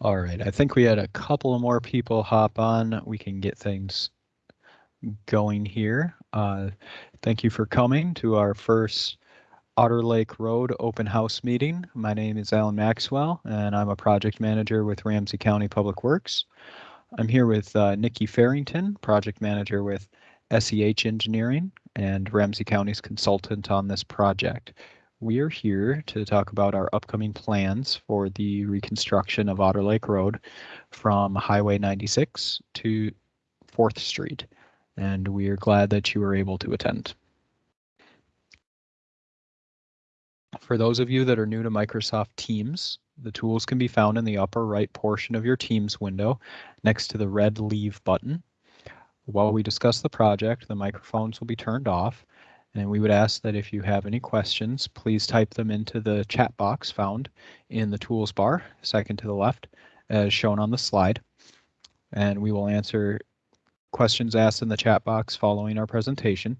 All right, I think we had a couple more people hop on. We can get things going here. Uh, thank you for coming to our first Otter Lake Road open house meeting. My name is Alan Maxwell and I'm a project manager with Ramsey County Public Works. I'm here with uh, Nikki Farrington, project manager with SEH Engineering and Ramsey County's consultant on this project. We are here to talk about our upcoming plans for the reconstruction of Otter Lake Road from Highway 96 to 4th Street, and we are glad that you were able to attend. For those of you that are new to Microsoft Teams, the tools can be found in the upper right portion of your Teams window next to the red Leave button. While we discuss the project, the microphones will be turned off and we would ask that if you have any questions, please type them into the chat box found in the tools bar, second to the left, as shown on the slide. And we will answer questions asked in the chat box following our presentation.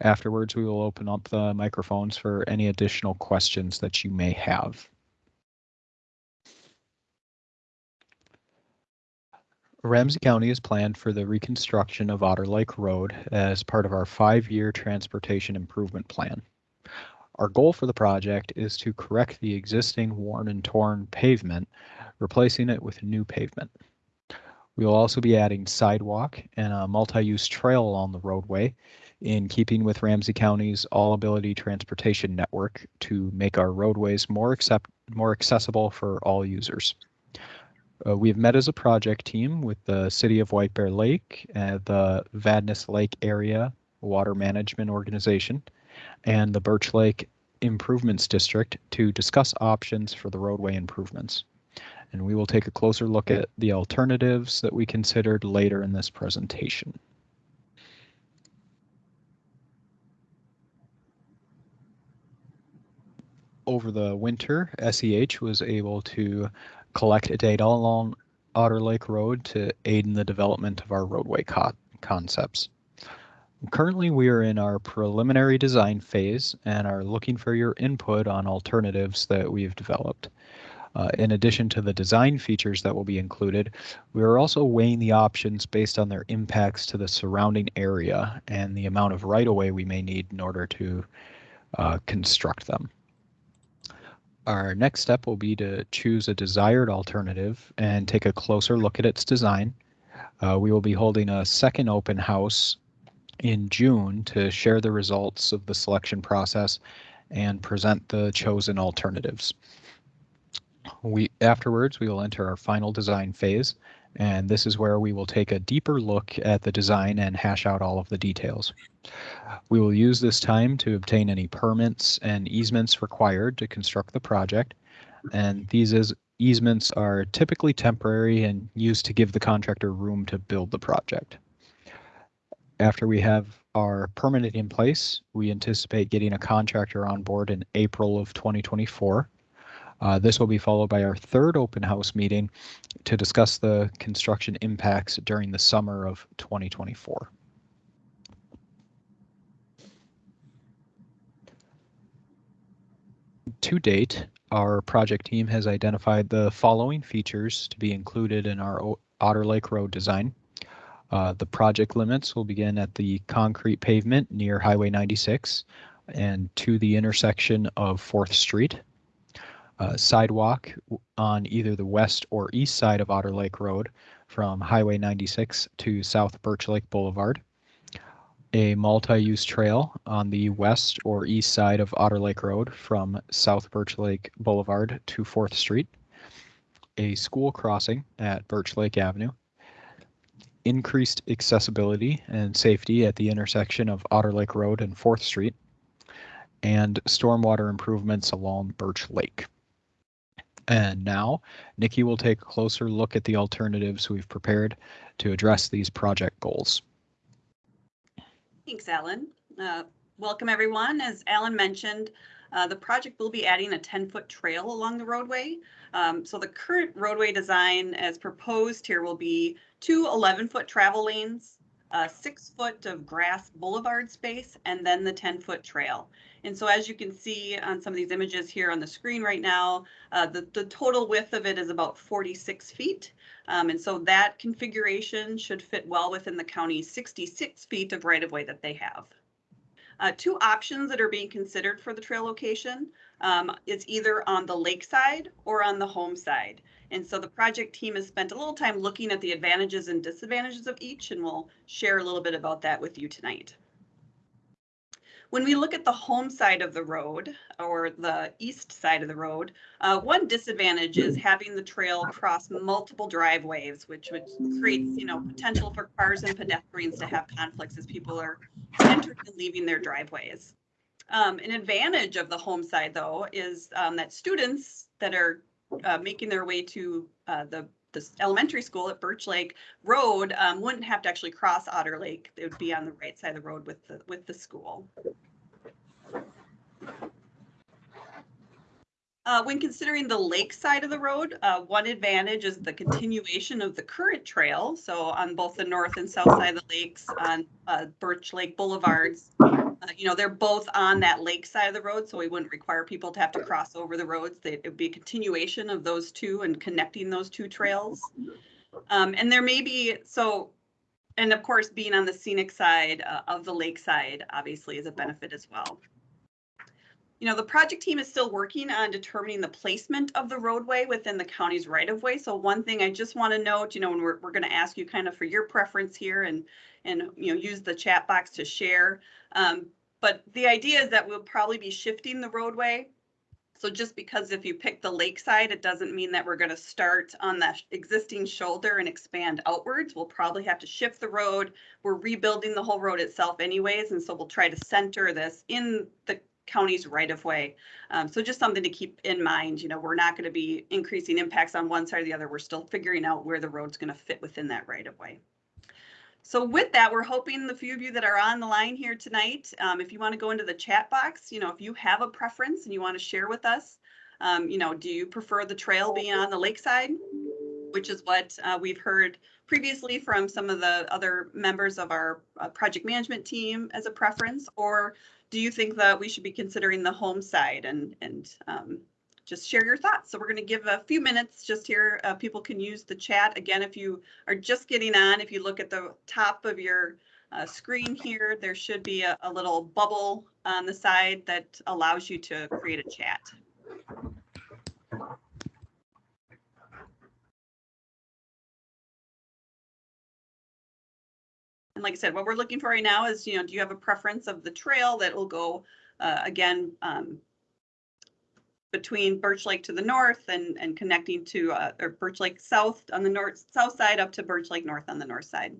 Afterwards, we will open up the microphones for any additional questions that you may have. Ramsey County is planned for the reconstruction of Otter Lake Road as part of our five-year transportation improvement plan. Our goal for the project is to correct the existing worn and torn pavement, replacing it with new pavement. We will also be adding sidewalk and a multi-use trail along the roadway in keeping with Ramsey County's all-ability transportation network to make our roadways more, accept more accessible for all users. Uh, we've met as a project team with the City of White Bear Lake, uh, the Vadnais Lake Area Water Management Organization, and the Birch Lake Improvements District to discuss options for the roadway improvements. And we will take a closer look at the alternatives that we considered later in this presentation. Over the winter, SEH was able to collect data along Otter Lake Road to aid in the development of our roadway co concepts. Currently, we are in our preliminary design phase and are looking for your input on alternatives that we've developed. Uh, in addition to the design features that will be included, we are also weighing the options based on their impacts to the surrounding area and the amount of right-of-way we may need in order to uh, construct them. Our next step will be to choose a desired alternative and take a closer look at its design. Uh, we will be holding a second open house in June to share the results of the selection process and present the chosen alternatives. We Afterwards, we will enter our final design phase, and this is where we will take a deeper look at the design and hash out all of the details. We will use this time to obtain any permits and easements required to construct the project, and these is, easements are typically temporary and used to give the contractor room to build the project. After we have our permit in place, we anticipate getting a contractor on board in April of 2024 uh, this will be followed by our third open house meeting to discuss the construction impacts during the summer of 2024. To date, our project team has identified the following features to be included in our Otter Lake Road design. Uh, the project limits will begin at the concrete pavement near Highway 96 and to the intersection of 4th Street uh, sidewalk on either the west or east side of Otter Lake Road from Highway 96 to South Birch Lake Boulevard, a multi-use trail on the west or east side of Otter Lake Road from South Birch Lake Boulevard to 4th Street, a school crossing at Birch Lake Avenue, increased accessibility and safety at the intersection of Otter Lake Road and 4th Street, and stormwater improvements along Birch Lake. And now Nikki will take a closer look at the alternatives we've prepared to address these project goals. Thanks, Alan. Uh, welcome, everyone. As Alan mentioned, uh, the project will be adding a 10-foot trail along the roadway. Um, so the current roadway design as proposed here will be two 11-foot travel lanes uh, six foot of grass boulevard space, and then the 10 foot trail. And so as you can see on some of these images here on the screen right now, uh, the, the total width of it is about 46 feet. Um, and so that configuration should fit well within the county's 66 feet of right of way that they have. Uh, two options that are being considered for the trail location um, is either on the lakeside or on the home side. And so the project team has spent a little time looking at the advantages and disadvantages of each, and we'll share a little bit about that with you tonight. When we look at the home side of the road or the east side of the road, uh, one disadvantage is having the trail cross multiple driveways, which which creates, you know, potential for cars and pedestrians to have conflicts as people are entering and leaving their driveways. Um, an advantage of the home side, though, is um, that students that are uh, making their way to uh, the elementary school at Birch Lake Road um, wouldn't have to actually cross Otter Lake. They would be on the right side of the road with the with the school. Uh, when considering the lake side of the road, uh, one advantage is the continuation of the current trail. So on both the north and south side of the lakes on uh, Birch Lake Boulevards, uh, you know, they're both on that lake side of the road. So we wouldn't require people to have to cross over the roads. It would be a continuation of those two and connecting those two trails. Um, and there may be, so, and of course, being on the scenic side uh, of the lake side obviously is a benefit as well you know, the project team is still working on determining the placement of the roadway within the county's right of way. So one thing I just want to note, you know, when we're, we're going to ask you kind of for your preference here and, and, you know, use the chat box to share. Um, but the idea is that we'll probably be shifting the roadway. So just because if you pick the lakeside, it doesn't mean that we're going to start on that existing shoulder and expand outwards. We'll probably have to shift the road. We're rebuilding the whole road itself anyways. And so we'll try to center this in the county's right of way. Um, so just something to keep in mind, you know, we're not going to be increasing impacts on one side or the other. We're still figuring out where the road's going to fit within that right of way. So with that, we're hoping the few of you that are on the line here tonight, um, if you want to go into the chat box, you know, if you have a preference and you want to share with us, um, you know, do you prefer the trail being on the lakeside, which is what uh, we've heard previously from some of the other members of our uh, project management team as a preference, or do you think that we should be considering the home side and and um, just share your thoughts. So we're going to give a few minutes just here. Uh, people can use the chat. Again, if you are just getting on, if you look at the top of your uh, screen here, there should be a, a little bubble on the side that allows you to create a chat. And like I said, what we're looking for right now is, you know, do you have a preference of the trail that will go, uh, again, um, between Birch Lake to the north and, and connecting to, uh, or Birch Lake South on the north, south side up to Birch Lake North on the north side.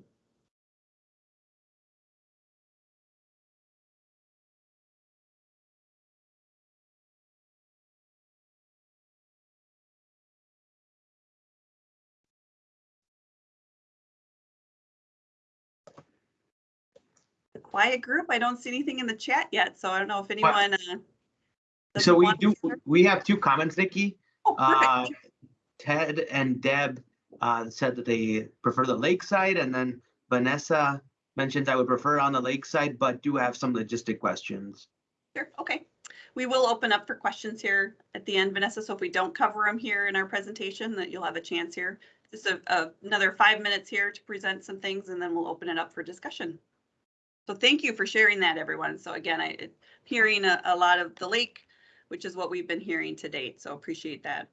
Quiet group. I don't see anything in the chat yet, so I don't know if anyone. Uh, so we do. We have two comments, Nikki. Oh, uh, Ted and Deb uh, said that they prefer the lakeside, and then Vanessa mentioned I would prefer on the lakeside, but do have some logistic questions. Sure. Okay. We will open up for questions here at the end, Vanessa. So if we don't cover them here in our presentation, that you'll have a chance here. Just a, a, another five minutes here to present some things, and then we'll open it up for discussion. So thank you for sharing that, everyone. So again, I hearing a, a lot of the lake, which is what we've been hearing to date. So appreciate that.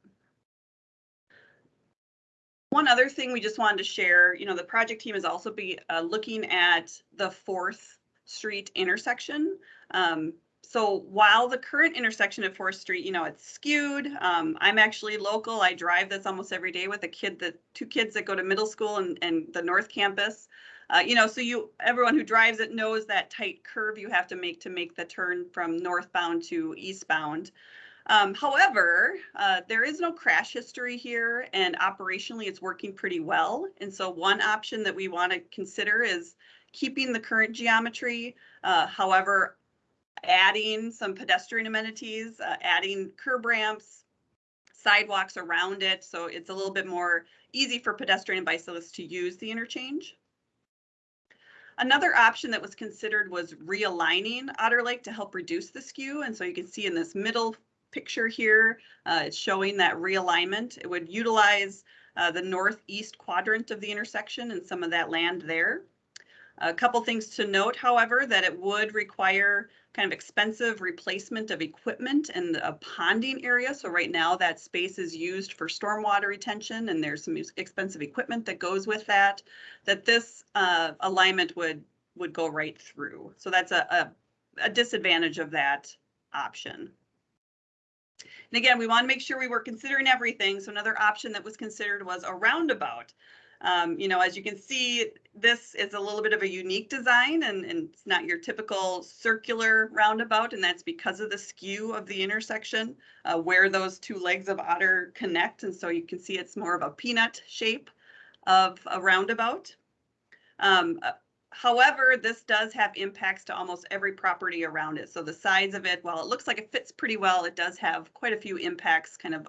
One other thing we just wanted to share, you know, the project team is also be uh, looking at the Fourth Street intersection. Um, so while the current intersection at Fourth Street, you know, it's skewed. Um, I'm actually local. I drive this almost every day with a kid that two kids that go to middle school and, and the North Campus. Uh, you know, so you everyone who drives it knows that tight curve you have to make to make the turn from northbound to eastbound. Um, however, uh, there is no crash history here and operationally it's working pretty well. And so one option that we want to consider is keeping the current geometry. Uh, however, adding some pedestrian amenities, uh, adding curb ramps, sidewalks around it. So it's a little bit more easy for pedestrian and bicyclists to use the interchange. Another option that was considered was realigning Otter Lake to help reduce the skew. And so you can see in this middle picture here, uh, it's showing that realignment. It would utilize uh, the northeast quadrant of the intersection and some of that land there. A couple things to note, however, that it would require kind of expensive replacement of equipment in a ponding area. So right now that space is used for stormwater retention and there's some expensive equipment that goes with that, that this uh, alignment would would go right through. So that's a, a, a disadvantage of that option. And again, we want to make sure we were considering everything. So another option that was considered was a roundabout. Um, you know, as you can see, this is a little bit of a unique design and, and it's not your typical circular roundabout, and that's because of the skew of the intersection uh, where those two legs of otter connect. And so you can see it's more of a peanut shape of a roundabout. Um, uh, however, this does have impacts to almost every property around it. So the size of it, while it looks like it fits pretty well, it does have quite a few impacts kind of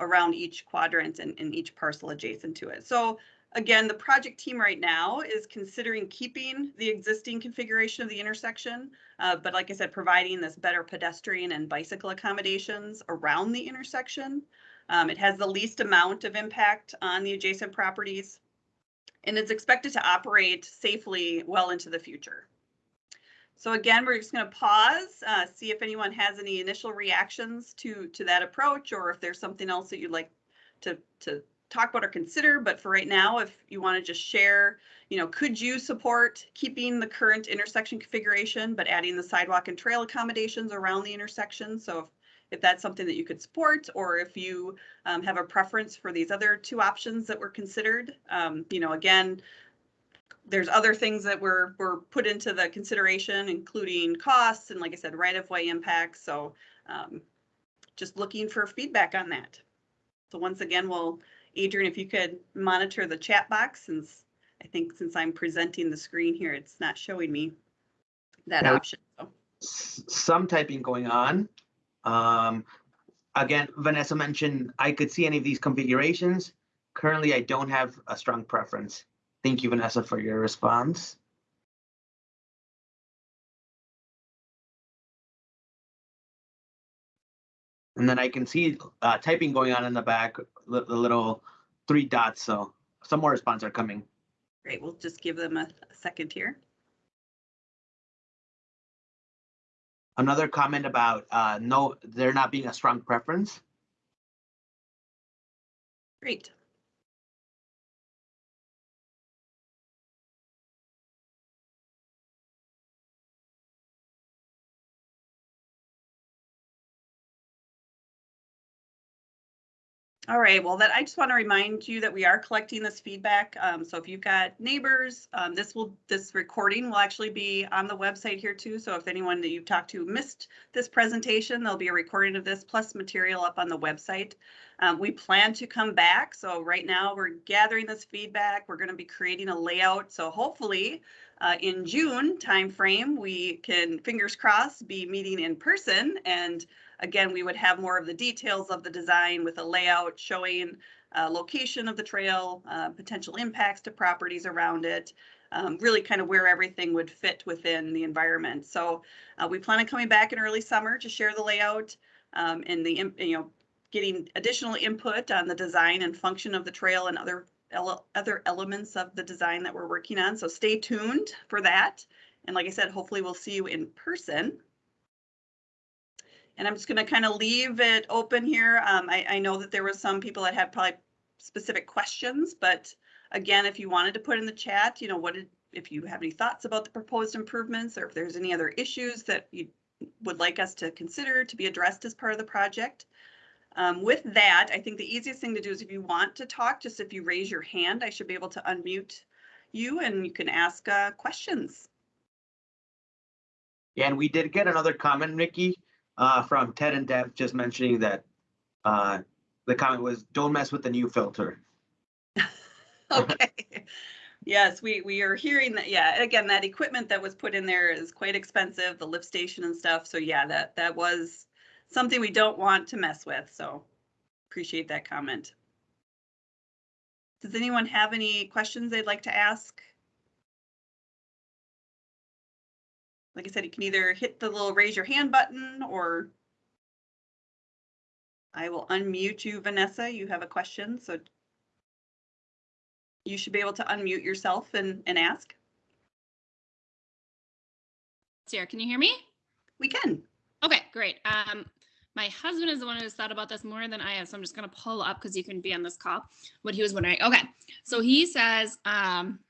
around each quadrant and, and each parcel adjacent to it. So Again, the project team right now is considering keeping the existing configuration of the intersection, uh, but like I said, providing this better pedestrian and bicycle accommodations around the intersection. Um, it has the least amount of impact on the adjacent properties, and it's expected to operate safely well into the future. So again, we're just going to pause, uh, see if anyone has any initial reactions to to that approach, or if there's something else that you'd like to to talk about or consider, but for right now, if you want to just share, you know, could you support keeping the current intersection configuration, but adding the sidewalk and trail accommodations around the intersection? So if, if that's something that you could support, or if you um, have a preference for these other two options that were considered, um, you know, again, there's other things that were were put into the consideration, including costs and, like I said, right of way impacts. So um, just looking for feedback on that. So once again, we'll Adrian, if you could monitor the chat box since I think since I'm presenting the screen here, it's not showing me that Yeah. option. So, Some typing going on. Um, again, Vanessa mentioned I could see any of these configurations. Currently, I don't have a strong preference. Thank you, Vanessa, for your response. And then I can see uh, typing going on in the back, the the little three dots. So some more responses are coming. Great, we'll just give them a a second here. Another comment about uh, no, there not being a strong preference. Great. All right, well, that I just want to remind you that we are collecting this feedback. Um, so if you've got neighbors, um, this will this recording will actually be on the website here too. So if anyone that you've talked to missed this presentation, there'll be a recording of this plus material up on the website. Um, we plan to come back. So right now we're gathering this feedback. We're going to be creating a layout. So hopefully uh, in June timeframe, we can fingers crossed be meeting in person and Again, we would have more of the details of the design with a layout showing uh, location of the trail, uh, potential impacts to properties around it, um, really kind of where everything would fit within the environment. So uh, we plan on coming back in early summer to share the layout um, and the, you know, getting additional input on the design and function of the trail and other ele other elements of the design that we're working on. So stay tuned for that. And like I said, hopefully we'll see you in person. And I'm just going to kind of leave it open here. Um, I, I know that there were some people that had probably specific questions, but again, if you wanted to put in the chat, you know, what did, if you have any thoughts about the proposed improvements or if there's any other issues that you would like us to consider to be addressed as part of the project. Um, with that, I think the easiest thing to do is if you want to talk, just if you raise your hand, I should be able to unmute you and you can ask uh, questions. Yeah, and we did get another comment, Nikki, uh, from Ted and Deb, just mentioning that uh, the comment was, "Don't mess with the new filter." Okay. Yes, we, we are hearing that, yeah, again, that equipment that was put in there is quite expensive, the lift station and stuff. So yeah, that, that was something we don't want to mess with. So appreciate that comment. Does anyone have any questions they'd like to ask? Like I said, you can either hit the little raise your hand button or I will unmute you, Vanessa. You have a question, so you should be able to unmute yourself and, and ask. Sarah, can you hear me? We can. Okay, great. Um, my husband is the one who's thought about this more than I have, so I'm just gonna pull up because you can be on this call. What he was wondering. Okay, so he says, um,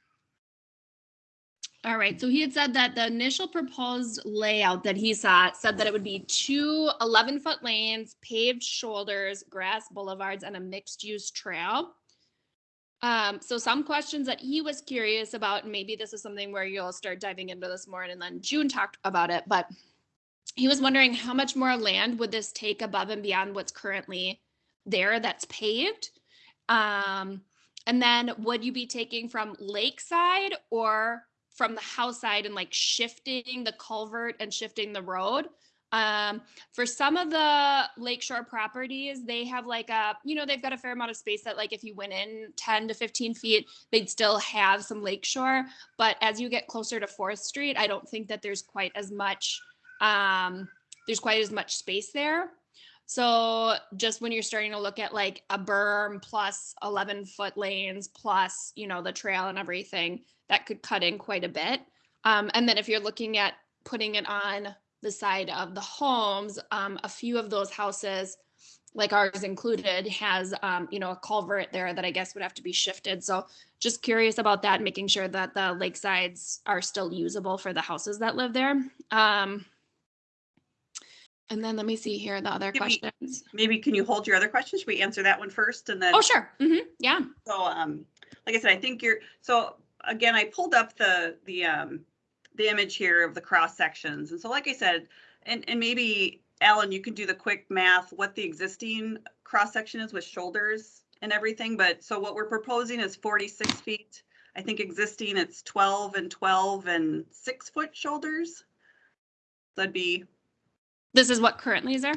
all right, so he had said that the initial proposed layout that he saw said that it would be two 11 foot lanes, paved shoulders, grass boulevards, and a mixed use trail. Um, so some questions that he was curious about, and maybe this is something where you'll start diving into this more, and then June talked about it, but he was wondering how much more land would this take above and beyond what's currently there that's paved? Um, and then would you be taking from lakeside or from the house side and like shifting the culvert and shifting the road? Um, for some of the lakeshore properties, they have like a, you know, they've got a fair amount of space that like if you went in 10 to 15 feet, they'd still have some lakeshore. But as you get closer to Fourth Street, I don't think that there's quite as much um, there's quite as much space there. So just when you're starting to look at like a berm plus 11 foot lanes plus, you know, the trail and everything, that could cut in quite a bit. Um, and then if you're looking at putting it on the side of the homes, um, a few of those houses, like ours included, has, um, you know, a culvert there that I guess would have to be shifted. So just curious about that, making sure that the lakesides are still usable for the houses that live there. Um, and then let me see here the other questions. Maybe can you hold your other questions? Should we answer that one first and then? Oh, sure. hmm Yeah. So, um, like I said, I think you're, so again, I pulled up the, the, um, the image here of the cross sections. And so like I said, and, and maybe Alan, you can do the quick math, what the existing cross section is with shoulders and everything. But so what we're proposing is 46 feet. I think existing it's 12 and 12 and six foot shoulders. That'd be, This is what currently is there.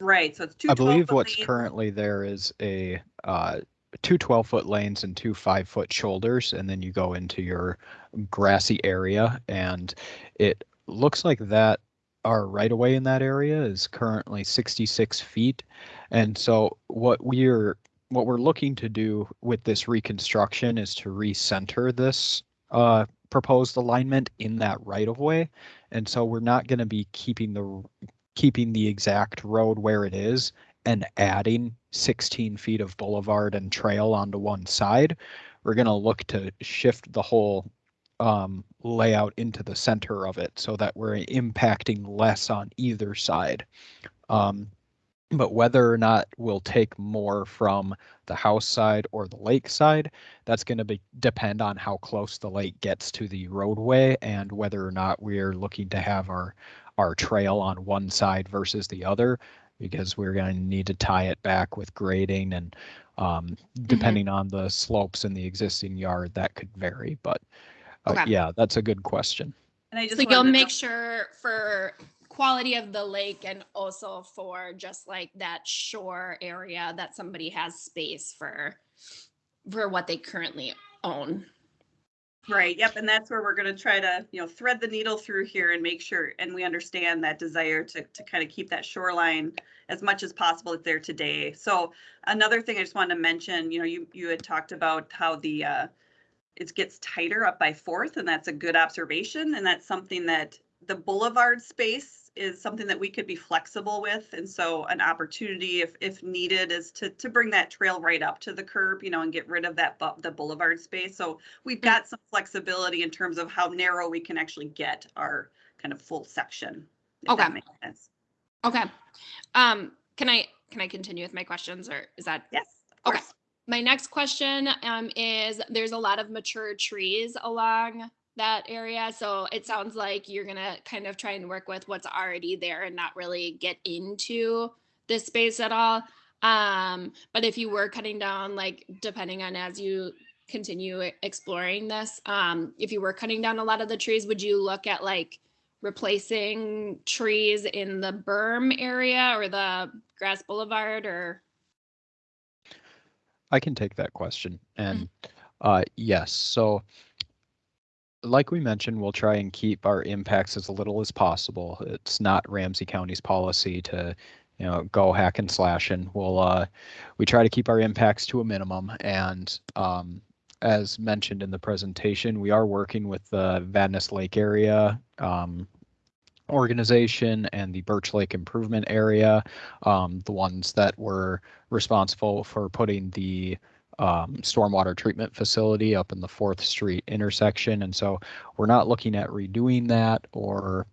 right, so it's two. I believe what's lanes. currently there is a uh, two 12 foot lanes and two five foot shoulders, and then you go into your grassy area. And it looks like that our right of way in that area is currently 66 feet. And so what we're what we're looking to do with this reconstruction is to recenter this uh, proposed alignment in that right of way. And so we're not going to be keeping the keeping the exact road where it is and adding 16 feet of boulevard and trail onto one side. We're going to look to shift the whole um, layout into the center of it so that we're impacting less on either side. Um, but whether or not we'll take more from the house side or the lake side, that's going to be depend on how close the lake gets to the roadway and whether or not we're looking to have our our trail on one side versus the other because we're going to need to tie it back with grading and um, depending on the slopes in the existing yard that could vary but uh, Okay. yeah that's a good question And I just. So you'll make know- sure for quality of the lake and also for just like that shore area that somebody has space for for what they currently own. Right, yep, and that's where we're gonna try to, you know, thread the needle through here and make sure, and we understand that desire to, to kind of keep that shoreline as much as possible that's there today. So another thing I just wanted to mention, you know, you, you had talked about how the, uh, it gets tighter up by Fourth, and that's a good observation, and that's something that the boulevard space is something that we could be flexible with, and so an opportunity if, if needed is to, to bring that trail right up to the curb, you know, and get rid of that, bu- the boulevard space. So we've got some flexibility in terms of how narrow we can actually get our kind of full section. if that Okay. makes sense. Okay. Um, can I can I continue with my questions or is that Yes, of Okay. course. My next question um, is there's a lot of mature trees along that area. So it sounds like you're going to kind of try and work with what's already there and not really get into this space at all. Um, but if you were cutting down, like depending on as you continue exploring this, um, if you were cutting down a lot of the trees, would you look at like replacing trees in the berm area or the grass boulevard or? I can take that question. And uh, yes, so like we mentioned, we'll try and keep our impacts as little as possible. It's not Ramsey County's policy to, you know, go hack and slash and we'll, uh, we try to keep our impacts to a minimum. And, um, as mentioned in the presentation, we are working with the Vadnais Lake area, um, organization and the Birch Lake Improvement Area, um, the ones that were responsible for putting the um, stormwater treatment facility up in the Fourth Street intersection. And so we're not looking at redoing that or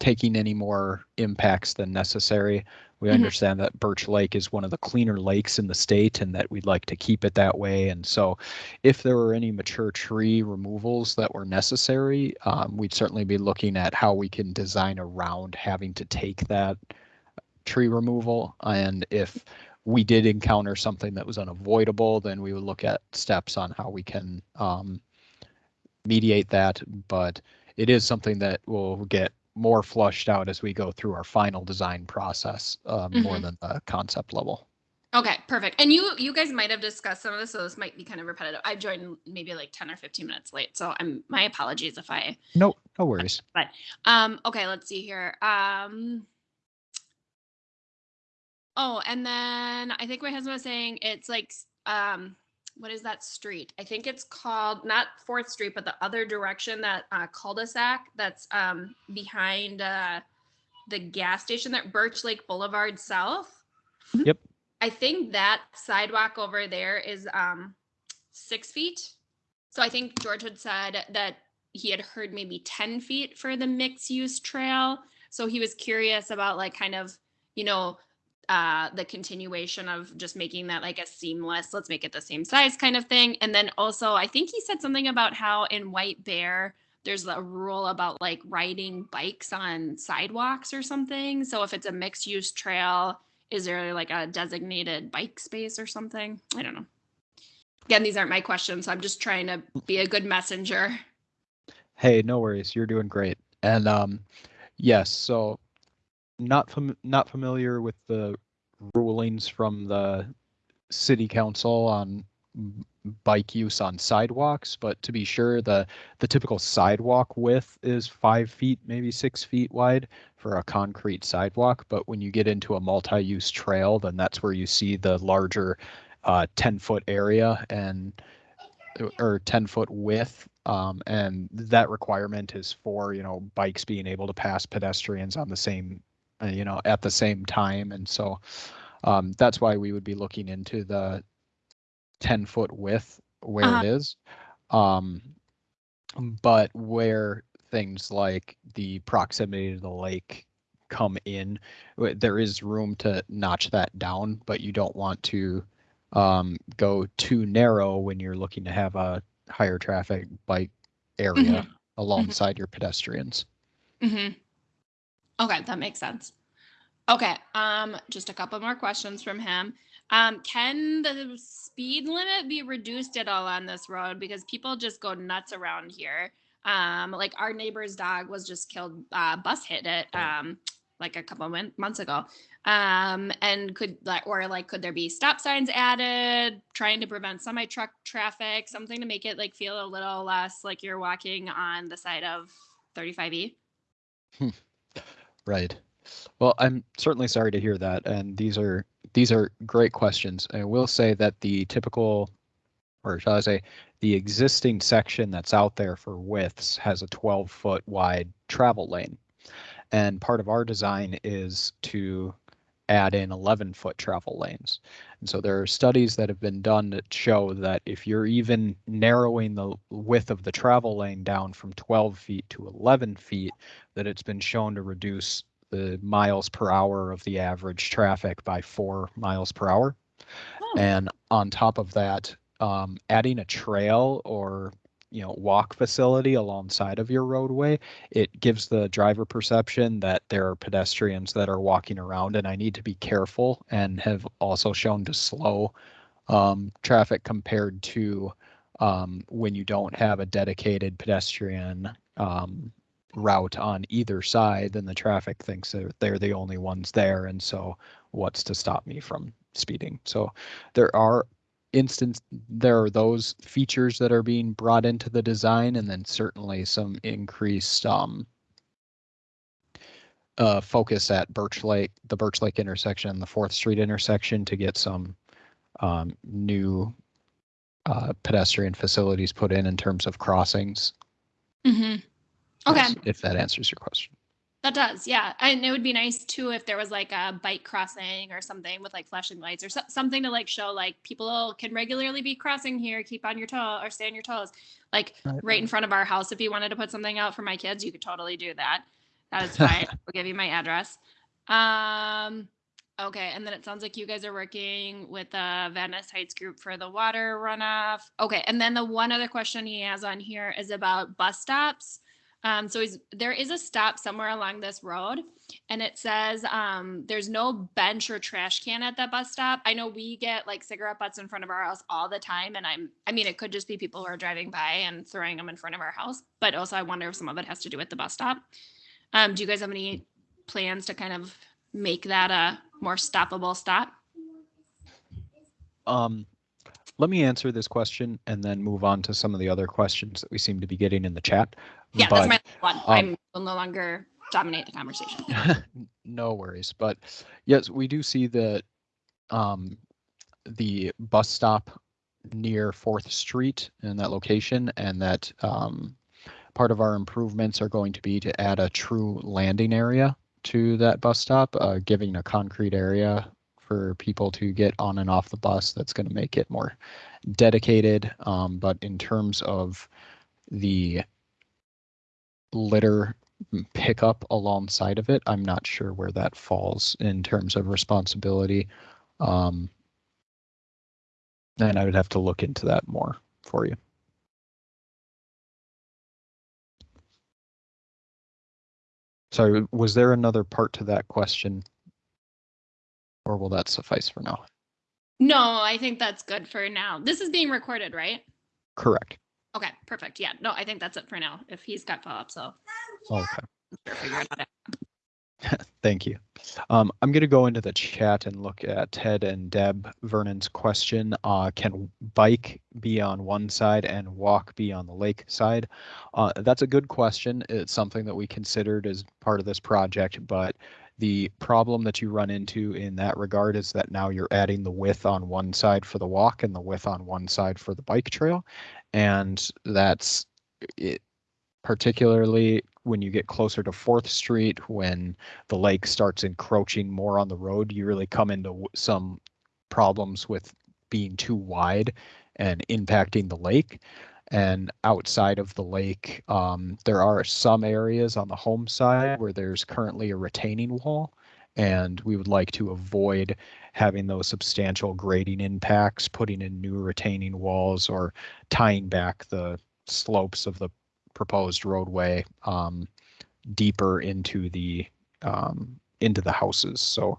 taking any more impacts than necessary. We Mhm. understand that Birch Lake is one of the cleaner lakes in the state and that we'd like to keep it that way. And so if there were any mature tree removals that were necessary, um, we'd certainly be looking at how we can design around having to take that tree removal. And if we did encounter something that was unavoidable, then we would look at steps on how we can um, mediate that. But it is something that will get more flushed out as we go through our final design process, uh, more Mhm. than the concept level. Okay, perfect. And you you guys might have discussed some of this, so this might be kind of repetitive. I joined maybe like 10 or 15 minutes late, so I'm my apologies if I No, no worries. But um okay, let's see here. Um Oh, and then I think my husband was saying it's like um what is that street? I think it's called not Fourth Street, but the other direction that uh cul-de-sac that's um behind uh the gas station that Birch Lake Boulevard South. Yep. I think that sidewalk over there is um six feet. So I think George had said that he had heard maybe 10 feet for the mixed use trail. So he was curious about like kind of, you know, uh the continuation of just making that like a seamless, let's make it the same size kind of thing. And then also I think he said something about how in White Bear there's a rule about like riding bikes on sidewalks or something. So if it's a mixed use trail, is there like a designated bike space or something? I don't know. Again, these aren't my questions. So I'm just trying to be a good messenger. Hey, no worries. You're doing great. And um, yes, so not fam- not familiar with the rulings from the city council on bike use on sidewalks, but to be sure, the the typical sidewalk width is five feet, maybe six feet wide for a concrete sidewalk. But when you get into a multi-use trail, then that's where you see the larger uh, 10 foot area and or 10 foot width um, and that requirement is for you know bikes being able to pass pedestrians on the same you know at the same time. And so um, that's why we would be looking into the 10 foot width where Uh-huh. it is. Um, but where things like the proximity to the lake come in there is room to notch that down but you don't want to um, go too narrow when you're looking to have a higher traffic bike area alongside your pedestrians. hmm Okay, that makes sense. Okay, um, just a couple more questions from him. Um, can the speed limit be reduced at all on this road? Because people just go nuts around here. Um, like our neighbor's dog was just killed, uh, bus hit it, um, like a couple mon- months ago. Um, and could like, or like, could there be stop signs added, trying to prevent semi truck traffic, something to make it like feel a little less like you're walking on the side of E? 35E? Right. Well, I'm certainly sorry to hear that, and these are these are great questions. I will say that the typical, or shall I say, the existing section that's out there for widths has a 12 foot wide travel lane, and part of our design is to add in 11 foot travel lanes. And so there are studies that have been done that show that if you're even narrowing the width of the travel lane down from 12 feet to 11 feet, that it's been shown to reduce the miles per hour of the average traffic by four miles per hour. Oh. And on top of that, um, adding a trail or you know walk facility alongside of your roadway, it gives the driver perception that there are pedestrians that are walking around, and I need to be careful. And have also shown to slow um, traffic compared to um, when you don't have a dedicated pedestrian um, route on either side, then the traffic thinks that they're the only ones there. And so what's to stop me from speeding? So there are instance, there are those features that are being brought into the design and then certainly some increased um, uh, focus at Birch Lake, the Birch Lake intersection, and the Fourth Street intersection to get some um, new uh, pedestrian facilities put in in terms of crossings. hmm Okay, Yes, If that answers your question. That does, yeah. And it would be nice too if there was like a bike crossing or something with like flashing lights or so- something to like show like people can regularly be crossing here, keep on your toe or stay on your toes. Like Right. right in front of our house, if you wanted to put something out for my kids, you could totally do that. That is fine. I'll give you my address. Um, okay, and then it sounds like you guys are working with the Venice Heights group for the water runoff. Okay, and then the one other question he has on here is about bus stops. Um, so there is a stop somewhere along this road, and it says um, there's no bench or trash can at that bus stop. I know we get like cigarette butts in front of our house all the time, and I'm, I mean, it could just be people who are driving by and throwing them in front of our house, but also I wonder if some of it has to do with the bus stop. Um, do you guys have any plans to kind of make that a more stoppable stop? Um, let me answer this question and then move on to some of the other questions that we seem to be getting in the chat. Yeah, But- that's my one. um, I'm will no longer dominate the conversation. no worries, but yes, we do see that um, the bus stop near Fourth Street in that location, and that um, part of our improvements are going to be to add a true landing area to that bus stop, uh, giving a concrete area for people to get on and off the bus. That's going to make it more dedicated. Um, but in terms of the litter pickup alongside of it. I'm not sure where that falls in terms of responsibility. Um, and I would have to look into that more for you. Sorry, was there another part to that question? Or will that suffice for now? No, I think that's good for now. This is being recorded, right? Correct. Okay, perfect. Yeah, no, I think that's it for now. If he's got follow up, so Okay. we're figuring it out. Thank you. Um, I'm going to go into the chat and look at Ted and Deb Vernon's question. Uh, can bike be on one side and walk be on the lake side? Uh, that's a good question. It's something that we considered as part of this project, but the problem that you run into in that regard is that now you're adding the width on one side for the walk and the width on one side for the bike trail. And that's it, particularly when you get closer to Fourth Street, when the lake starts encroaching more on the road, you really come into some problems with being too wide and impacting the lake. And outside of the lake, um, there are some areas on the home side where there's currently a retaining wall. And we would like to avoid having those substantial grading impacts, putting in new retaining walls or tying back the slopes of the proposed roadway um, deeper into the um, into the houses. So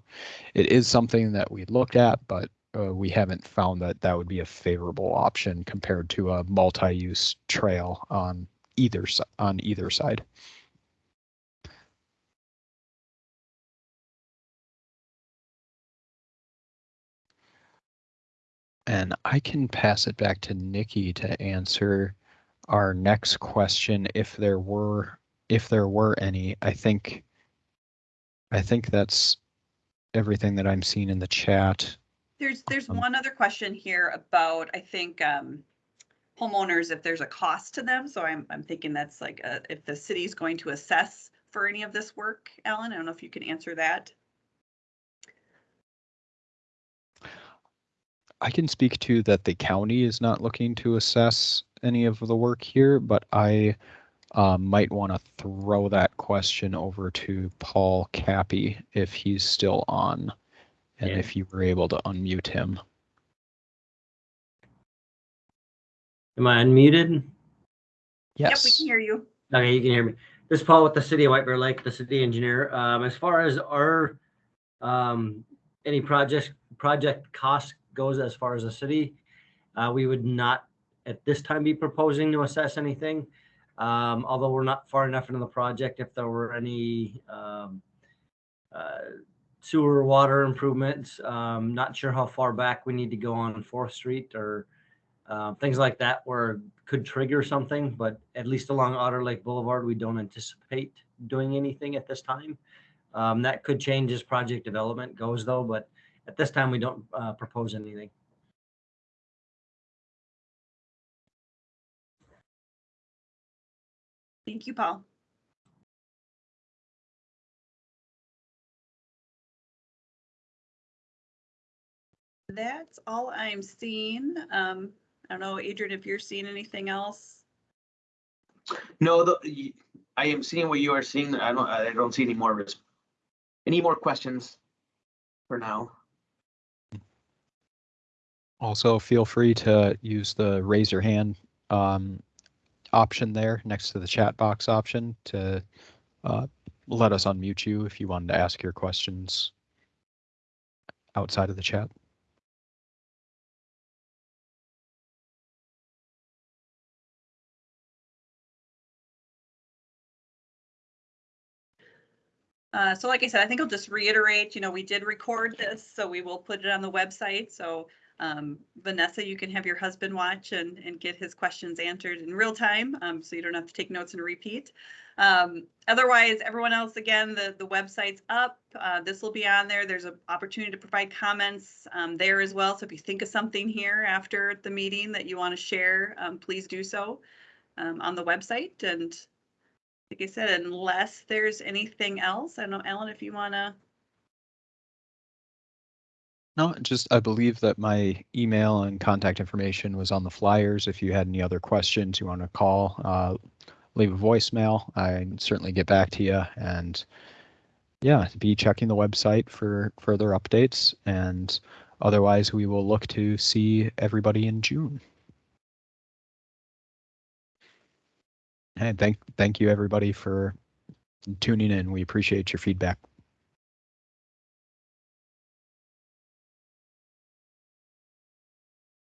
it is something that we looked at, but uh, we haven't found that that would be a favorable option compared to a multi-use trail on either on either side. And I can pass it back to Nikki to answer our next question if there were if there were any. I think I think that's everything that I'm seeing in the chat. There's, there's Um, one other question here about, I think, um, homeowners, if there's a cost to them. So I'm, I'm thinking that's like, uh, if the city's going to assess for any of this work, Alan, I don't know if you can answer that. I can speak to that the county is not looking to assess any of the work here, but I uh, might want to throw that question over to Paul Kauppi if he's still on. And Yeah. if you were able to unmute him. Am I unmuted? Yep, we Yes. can hear you. Okay, you can hear me. This is Paul with the city of White Bear Lake, the city engineer. Um, as far as our, um, any project, project cost goes as far as the city, uh, we would not at this time be proposing to assess anything. Um, although we're not far enough into the project, if there were any, um, uh, sewer water improvements. Um, not sure how far back we need to go on Fourth Street or uh, things like that where could trigger something, but at least along Otter Lake Boulevard, we don't anticipate doing anything at this time. Um, that could change as project development goes though, but at this time, we don't uh, propose anything. Thank you, Paul. That's all I'm seeing. Um, I don't know, Adrian, if you're seeing anything else. No, the, y- I am seeing what you are seeing. I don't, I don't see any more, res- any more questions for now. Also, feel free to use the raise your hand um, option there next to the chat box option to uh, let us unmute you if you wanted to ask your questions outside of the chat. Uh, so like I said, I think I'll just reiterate, you know, we did record this, so we will put it on the website. So um, Vanessa, you can have your husband watch and, and get his questions answered in real time, um, so you don't have to take notes and repeat. Um, otherwise, everyone else, again, the, the website's up. Uh, this will be on there. There's an opportunity to provide comments um, there as well. So if you think of something here after the meeting that you want to share, um, please do so um, on the website. And like I said, unless there's anything else, I don't know, Ellen, if you want to. No, just I believe that my email and contact information was on the flyers. If you had any other questions, you want to call, uh, leave a voicemail. I certainly get back to you. And yeah, be checking the website for further updates. And otherwise, we will look to see everybody in June. And thank thank you everybody for tuning in. We appreciate your feedback.